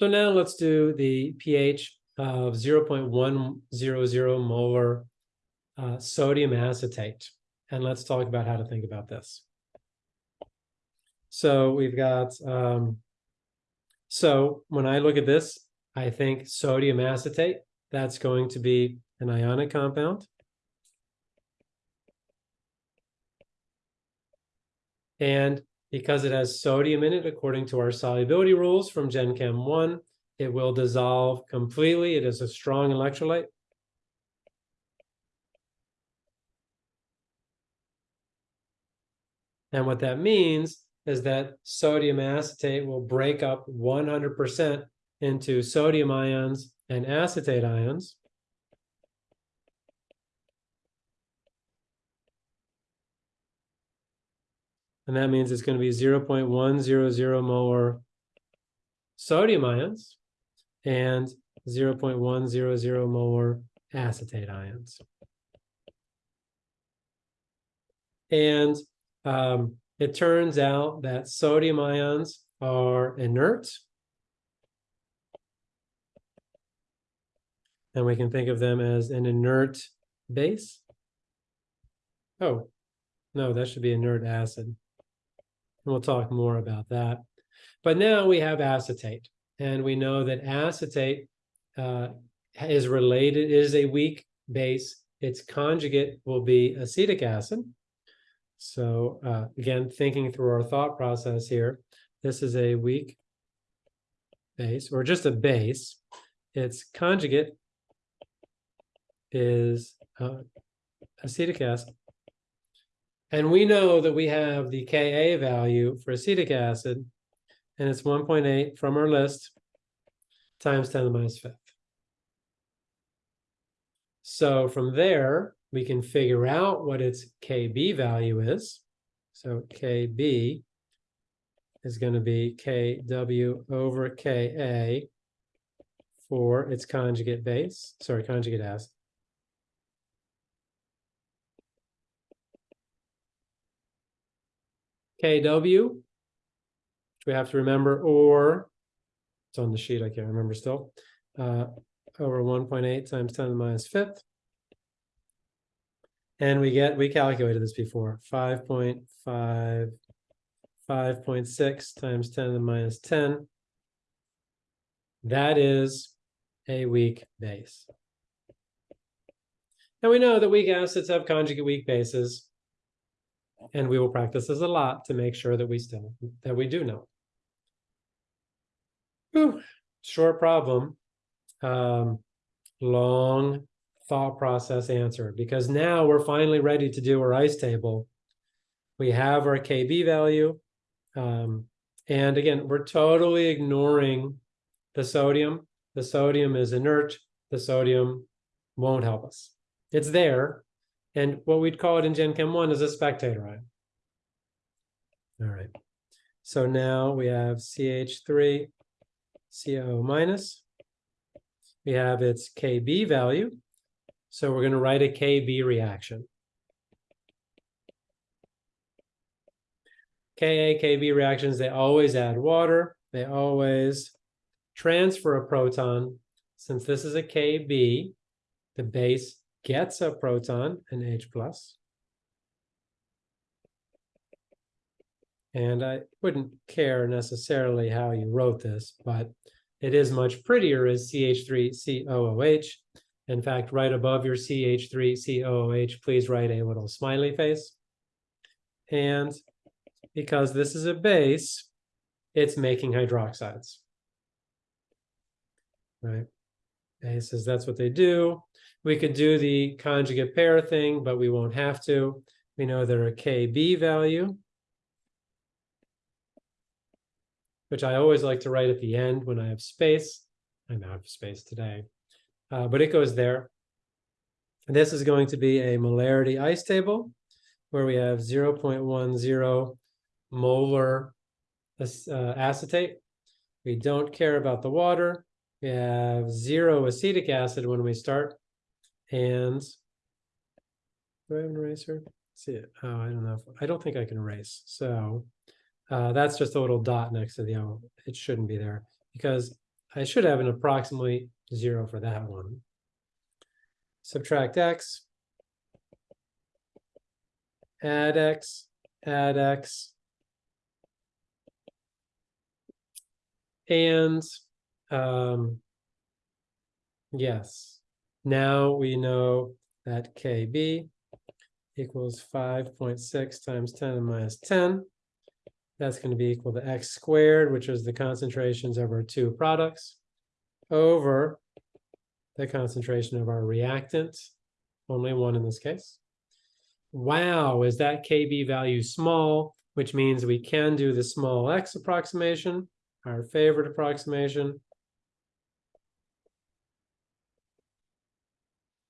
So now let's do the pH of 0.100 molar uh, sodium acetate. And let's talk about how to think about this. So we've got, um, so when I look at this, I think sodium acetate, that's going to be an ionic compound. And because it has sodium in it, according to our solubility rules from Gen Chem 1, it will dissolve completely. It is a strong electrolyte. And what that means is that sodium acetate will break up 100% into sodium ions and acetate ions. And that means it's going to be 0.100 molar sodium ions and 0.100 molar acetate ions. And um, it turns out that sodium ions are inert. And we can think of them as an inert base. Oh, no, that should be inert acid. We'll talk more about that. But now we have acetate, and we know that acetate uh, is related, is a weak base. Its conjugate will be acetic acid. So uh, again, thinking through our thought process here, this is a weak base, or just a base. Its conjugate is uh, acetic acid. And we know that we have the Ka value for acetic acid, and it's 1.8 from our list times 10 to the minus fifth. So from there, we can figure out what its Kb value is. So Kb is going to be Kw over Ka for its conjugate base, sorry, conjugate acid. KW, which we have to remember, or it's on the sheet, I can't remember still, uh, over 1.8 times 10 to the minus fifth. And we get, we calculated this before, 5.5, 5.6 times 10 to the minus 10. That is a weak base. And we know that weak acids have conjugate weak bases. And we will practice this a lot to make sure that we still, that we do know. Whew, short problem. Um, long thought process answer because now we're finally ready to do our ice table. We have our KB value. Um, and again, we're totally ignoring the sodium. The sodium is inert. The sodium won't help us. It's there, and what we'd call it in Gen Chem 1 is a spectator ion. All right. So now we have CH3, CO minus. We have its KB value. So we're going to write a KB reaction. Ka, Kb reactions, they always add water. They always transfer a proton. Since this is a Kb, the base gets a proton, an H+. plus. And I wouldn't care necessarily how you wrote this, but it is much prettier as CH3COOH. In fact, right above your CH3COOH, please write a little smiley face. And because this is a base, it's making hydroxides. Right? Bases, that's what they do. We could do the conjugate pair thing, but we won't have to. We know there are a KB value, which I always like to write at the end when I have space. I'm out of space today, uh, but it goes there. And this is going to be a molarity ice table where we have 0.10 molar uh, acetate. We don't care about the water. We have zero acetic acid when we start. And do I have an eraser? Let's see it. Oh, I don't know. If, I don't think I can erase. So uh, that's just a little dot next to the O. It shouldn't be there because I should have an approximately zero for that one. Subtract x. Add x, add x. And, um, yes, now we know that KB equals five point six times ten to the minus ten. That's going to be equal to x squared, which is the concentrations of our two products, over the concentration of our reactant, only one in this case. Wow, is that KB value small, which means we can do the small x approximation, our favorite approximation.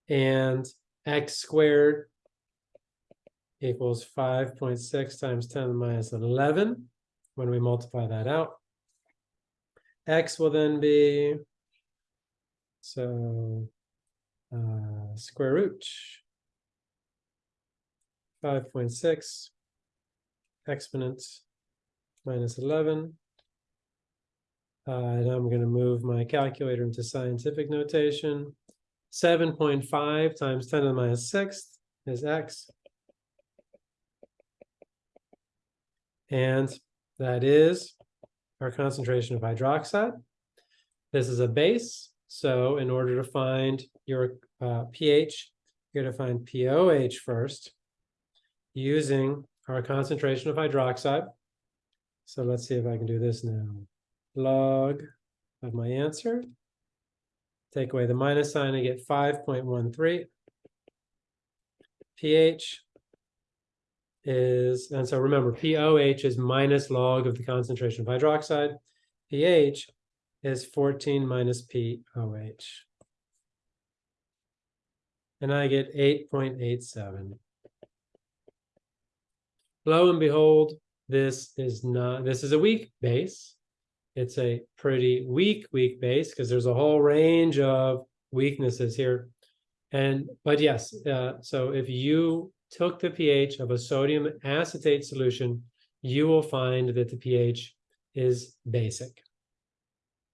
And x squared equals five point six times ten to the minus eleven, when we multiply that out. X will then be, so, uh, square root. Five point six exponent minus eleven. Uh, and I'm gonna move my calculator into scientific notation. Seven point five times ten to the minus sixth is x. And that is our concentration of hydroxide. This is a base, so in order to find your uh, pH, you're gonna find POH first using our concentration of hydroxide. So let's see if I can do this now. Log of my answer. Take away the minus sign, I get five point one three. pH is, and so remember, POH is minus log of the concentration of hydroxide. pH is fourteen minus POH. And I get eight point eight seven. Lo and behold, this is not, this is a weak base. It's a pretty weak, weak base because there's a whole range of weaknesses here. And, but yes, uh, so if you took the pH of a sodium acetate solution, you will find that the pH is basic.